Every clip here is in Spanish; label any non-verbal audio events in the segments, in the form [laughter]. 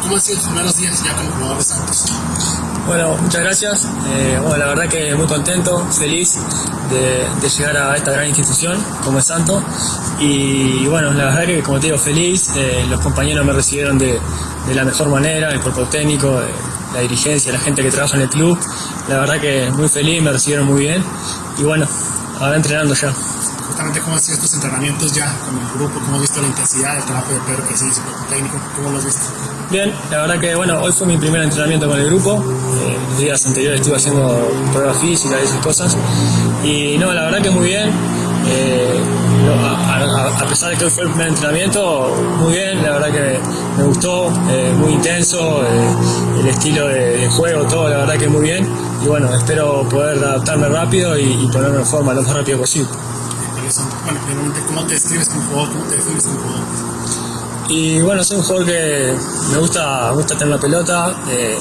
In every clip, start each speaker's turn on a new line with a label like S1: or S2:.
S1: ¿cómo han sido los primeros días ya como jugador de Santos?
S2: Bueno, muchas gracias. Eh, bueno, la verdad que muy contento, feliz de, llegar a esta gran institución como es Santos. Y bueno, la verdad que como te digo, feliz. Eh, los compañeros me recibieron de, de, la mejor manera, el cuerpo técnico, eh, la dirigencia, la gente que trabaja en el club. La verdad que muy feliz, me recibieron muy bien. Y bueno, ahora entrenando ya
S1: justamente cómo han sido estos entrenamientos ya con el grupo, cómo has visto la intensidad del trabajo de Pedro que sí, su técnico, cómo lo has visto.
S2: Bien, la verdad que bueno, hoy fue mi primer entrenamiento con el grupo, eh, los días anteriores estuve haciendo pruebas físicas y esas cosas, y no, la verdad que muy bien, eh, a, a, a, pesar de que hoy fue el primer entrenamiento, muy bien, la verdad que me gustó, eh, muy intenso, eh, el estilo de, de, juego, todo, la verdad que muy bien, y bueno, espero poder adaptarme rápido y, y ponerme en forma lo más rápido posible
S1: ¿cómo te describes como jugador? ¿Cómo te defines como jugador?
S2: Y bueno, soy un jugador que me gusta, me gusta tener la pelota, eh,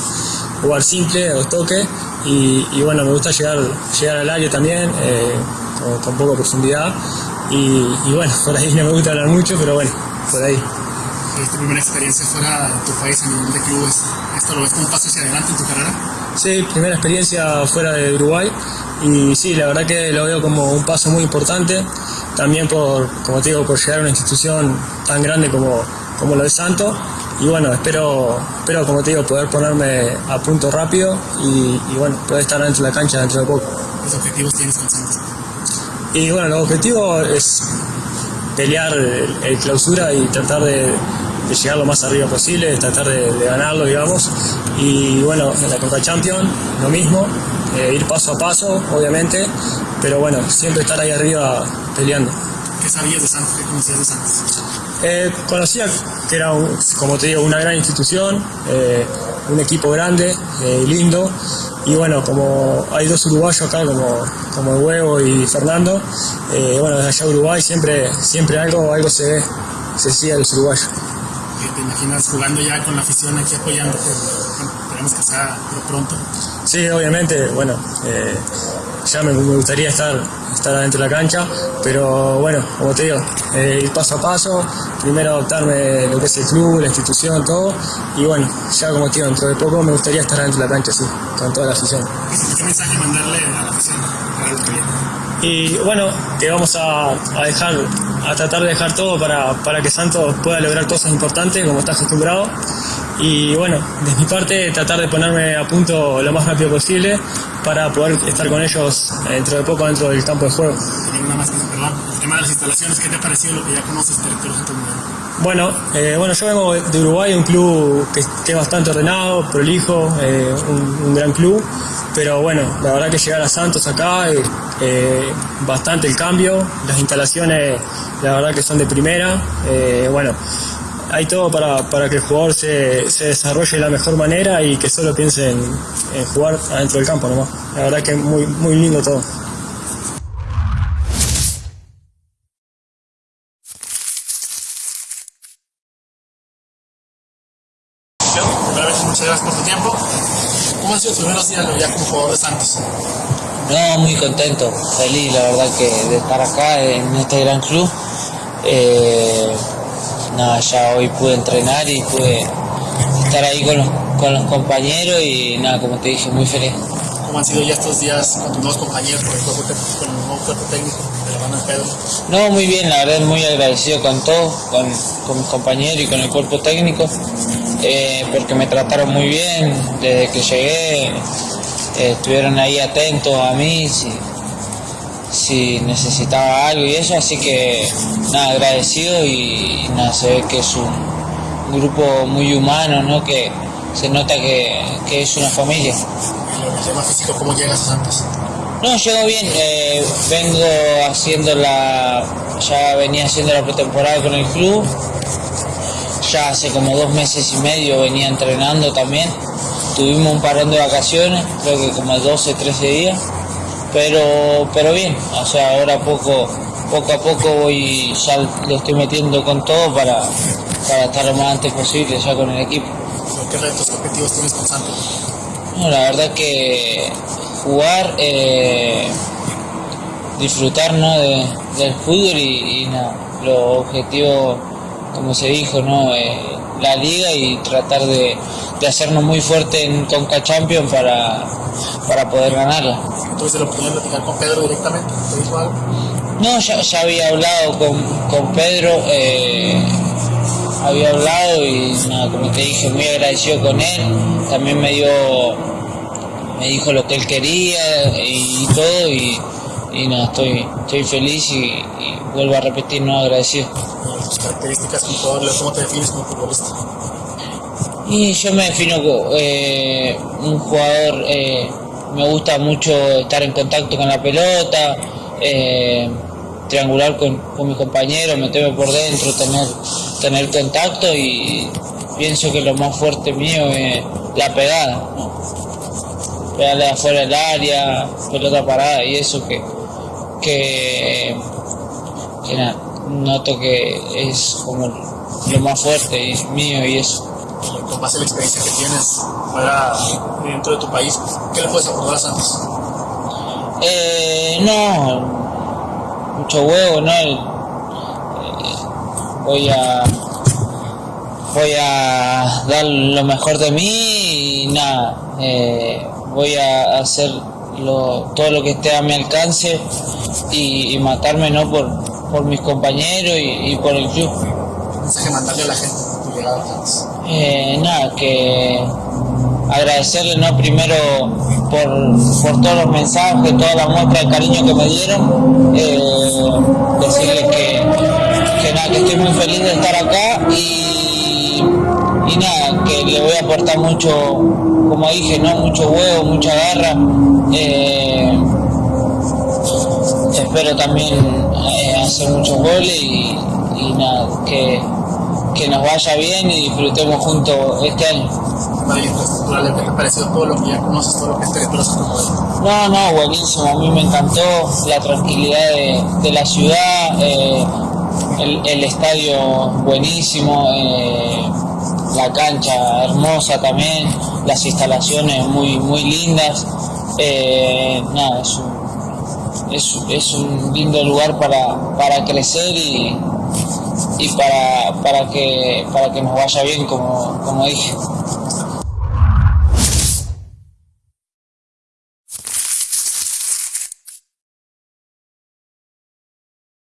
S2: jugar simple, o toque, y, y, bueno, me gusta llegar, llegar al área también, eh, con, con, poca profundidad, y, y, bueno, [laughs] por ahí no me gusta hablar mucho, pero bueno, por ahí.
S1: ¿Es tu primera experiencia fuera de tu país a nivel de clubes? ¿Esto lo ves como un paso hacia adelante en tu carrera?
S2: Sí, primera experiencia fuera de Uruguay y sí, la verdad que lo veo como un paso muy importante, también por, como te digo, por llegar a una institución tan grande como, como lo de Santo y bueno, espero, espero, como te digo, poder ponerme a punto rápido y, y bueno, poder estar dentro de la cancha dentro de poco.
S1: ¿Qué objetivos tienes con Santos?
S2: Y bueno, los objetivos es pelear el, el clausura y tratar de, de, llegar lo más arriba posible, tratar de, de ganarlo, digamos. Y bueno, en la Copa Champions, lo mismo, eh, ir paso a paso, obviamente, pero bueno, siempre estar ahí arriba peleando.
S1: ¿Qué sabías de Santos? ¿Qué conocías de Santos?
S2: Eh, conocía que era, un, como te digo, una gran institución, eh, un equipo grande, eh, lindo, y bueno, como hay dos uruguayos acá, como, como el Huevo y Fernando, eh, bueno, desde allá Uruguay siempre, siempre algo, algo se ve, se sigue a los uruguayos.
S1: ¿Te imaginas jugando ya con la afición aquí apoyando? Esperemos que sea pronto.
S2: Sí, obviamente, bueno, eh, ya me, me, gustaría estar, estar adentro de la cancha, pero bueno, como te digo, eh, ir paso a paso, primero adaptarme lo que es el club, la institución, todo, y bueno, ya como te digo, dentro de poco me gustaría estar adentro de la cancha, sí, con toda la afición.
S1: ¿Qué mensaje mandarle a la afición?
S2: Y bueno, que vamos a, a, dejar, a tratar de dejar todo para, para que Santos pueda lograr cosas importantes como está acostumbrado. Y bueno, de mi parte tratar de ponerme a punto lo más rápido posible para poder estar con ellos dentro de poco dentro del campo de juego.
S1: Más, el tema de las instalaciones, ¿qué te ha parecido lo que ya conoces del
S2: bueno, eh, bueno, yo vengo de Uruguay, un club que, que es bastante ordenado, prolijo, eh, un, un, gran club, pero bueno, la verdad que llegar a Santos acá, eh, eh bastante el cambio, las instalaciones la verdad que son de primera, eh, bueno, hay todo para, para, que el jugador se, se, desarrolle de la mejor manera y que solo piense en, en jugar adentro del campo nomás. La verdad que es muy, muy lindo todo.
S1: muchas gracias por tu tiempo. ¿Cómo han sido tus primeros días ya como jugador de Santos?
S3: No, muy contento, feliz la verdad que de estar acá en este gran club. Eh, nada, ya hoy pude entrenar y pude estar ahí con los, con los compañeros y nada, como te dije, muy feliz.
S1: ¿Cómo han sido ya estos días con tus nuevos compañeros, con el, cuerpo, con el nuevo cuerpo técnico de la de Pedro?
S3: No, muy bien, la verdad muy agradecido con todos, con, con mis compañeros y con el cuerpo técnico, eh, porque me trataron muy bien desde que llegué, eh, estuvieron ahí atentos a mí, si necesitaba algo y eso, así que nada, agradecido y nada, se ve que es un grupo muy humano, ¿no? que se nota que, que es una familia.
S1: el tema físico, ¿cómo llegas a Santos?
S3: No, llego bien, eh, vengo haciendo la, ya venía haciendo la pretemporada con el club, ya hace como dos meses y medio venía entrenando también, tuvimos un parón de vacaciones, creo que como 12, 13 días, pero, pero bien, o sea, ahora poco, poco a poco voy, ya le estoy metiendo con todo para, para estar lo más antes posible ya con el equipo.
S1: ¿Qué retos, objetivos tienes con Santos?
S3: No, la verdad que jugar, eh, disfrutar ¿no? de, del fútbol y, y nada, los objetivos como se dijo, ¿no? Eh, la liga y tratar de, de hacernos muy fuerte en Conca Champions para, para poder ganarla.
S1: Entonces, ¿lo podían platicar con Pedro directamente? ¿Te dijo algo?
S3: No, ya, ya había hablado con, con Pedro, eh, había hablado y nada, como te dije, muy agradecido con él. También me dio, me dijo lo que él quería y todo y, y nada, estoy, estoy feliz y, y vuelvo a repetir, no agradecido.
S1: Tus características como jugador, ¿cómo te defines como futbolista?
S3: Y yo me defino como eh, un jugador, eh, me gusta mucho estar en contacto con la pelota, eh, triangular con, con mis compañeros, meterme por dentro, tener, tener contacto y pienso que lo más fuerte mío es la pegada, pegarle afuera del área, pelota parada y eso que, que, que noto que es como lo más fuerte y mío y eso.
S1: Eh, Con base a la experiencia que tienes fuera dentro de tu país, ¿qué le puedes aportar a Santos?
S3: Eh, no, mucho huevo, ¿no? Eh, voy a voy a dar lo mejor de mí y nada, eh, voy a hacer lo, todo lo que esté a mi alcance y, y matarme no por, por mis compañeros y, y por el club.
S1: ¿Qué mensaje mandarle a la gente
S3: Eh, nada, que agradecerle no primero por, por todos los mensajes, toda la muestra de cariño que me dieron, eh, decirles que, que nada, que estoy muy feliz de estar acá y, y nada, que le voy a aportar mucho, como dije, no mucho huevo, mucha garra. eh, espero también eh, hacer muchos goles y nada, que, que nos vaya bien y disfrutemos juntos este año.
S1: Para el infraestructural, ¿qué te ha parecido todo lo que ya conoces, todo lo que es peligroso como él?
S3: No, no, buenísimo, a mí me encantó la tranquilidad de, de la ciudad, eh, el, el estadio buenísimo, eh, la cancha hermosa también, las instalaciones muy, muy lindas, eh, nada, es un, es, es un lindo lugar para, para crecer y, y para, para, que, para que nos vaya bien, como, como dije.